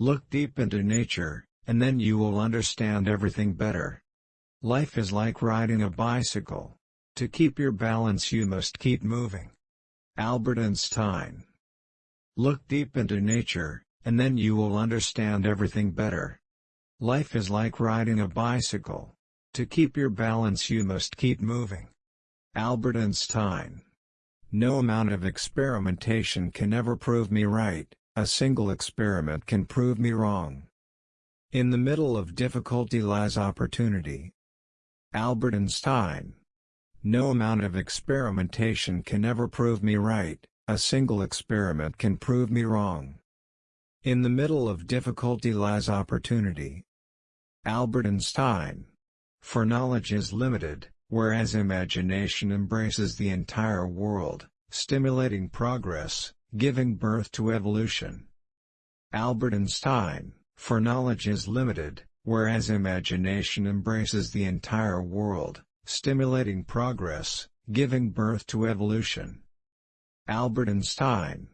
Look deep into nature, and then you will understand everything better. Life is like riding a bicycle. To keep your balance you must keep moving. Albert Einstein Look deep into nature, and then you will understand everything better. Life is like riding a bicycle. To keep your balance you must keep moving. Albert Einstein No amount of experimentation can ever prove me right, a single experiment can prove me wrong. In the middle of difficulty lies opportunity. Albert Einstein No amount of experimentation can ever prove me right, a single experiment can prove me wrong. In the middle of difficulty lies opportunity. Albert Einstein. For knowledge is limited, whereas imagination embraces the entire world, stimulating progress, giving birth to evolution. Albert Einstein. For knowledge is limited, whereas imagination embraces the entire world, stimulating progress, giving birth to evolution. Albert Einstein